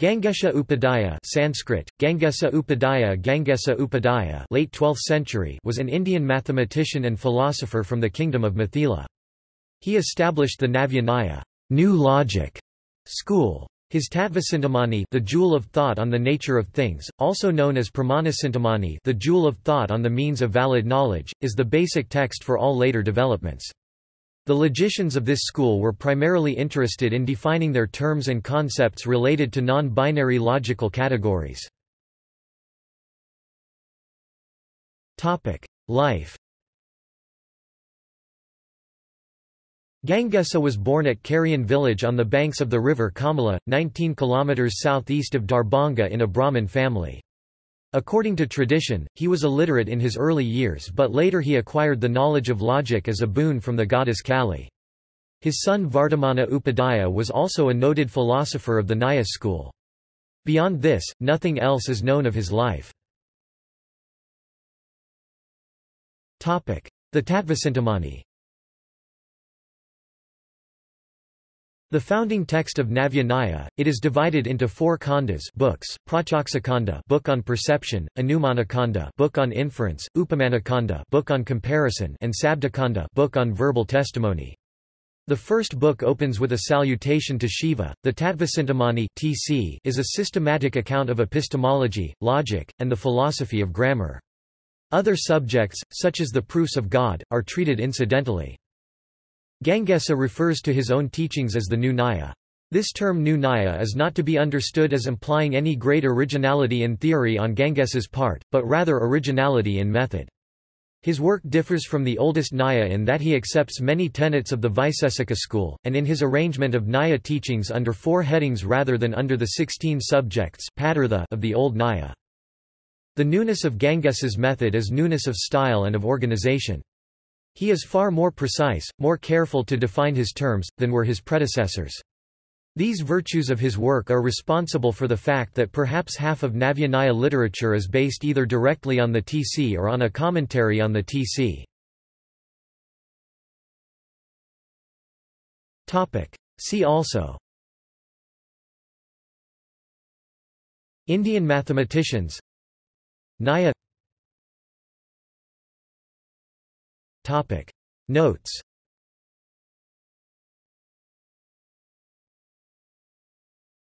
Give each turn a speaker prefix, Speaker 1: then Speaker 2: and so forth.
Speaker 1: Gangesha Upadhyaya Sanskrit, Gangesa Upadhyaya Gangesa Upadhyaya late 12th century was an Indian mathematician and philosopher from the kingdom of Mithila. He established the Navya new logic, school. His Tattvacintamani the Jewel of Thought on the Nature of Things, also known as Pramanacintamani the Jewel of Thought on the Means of Valid Knowledge, is the basic text for all later developments. The logicians of this school were primarily interested in defining their terms and concepts related to non-binary logical categories. Life Gangesa was born at Karian village on the banks of the river Kamala, 19 km southeast of Darbhanga in a Brahmin family. According to tradition, he was illiterate in his early years but later he acquired the knowledge of logic as a boon from the goddess Kali. His son Vardhamana Upadhyaya was also a noted philosopher of the Nyaya school. Beyond this, nothing else is known of his life. The Tattvacintamani The founding text of Navya it is divided into four khandas books, Pratyakshakanda book on perception, Anumanakanda book on inference, Upamanakanda book on comparison and Sabdakanda book on verbal testimony. The first book opens with a salutation to Shiva. The Tattvacintamani (TC) is a systematic account of epistemology, logic, and the philosophy of grammar. Other subjects, such as the proofs of God, are treated incidentally. Gangesa refers to his own teachings as the new Nyaya. This term new Nyaya is not to be understood as implying any great originality in theory on Gangesa's part, but rather originality in method. His work differs from the oldest Nyaya in that he accepts many tenets of the Vaisesika school, and in his arrangement of Nyaya teachings under four headings rather than under the sixteen subjects of the old Nyaya. The newness of Gangesa's method is newness of style and of organization. He is far more precise, more careful to define his terms, than were his predecessors. These virtues of his work are responsible for the fact that perhaps half of Navya literature is based either directly on the TC or on a commentary on the TC. See also Indian mathematicians Nyaya Topic. Notes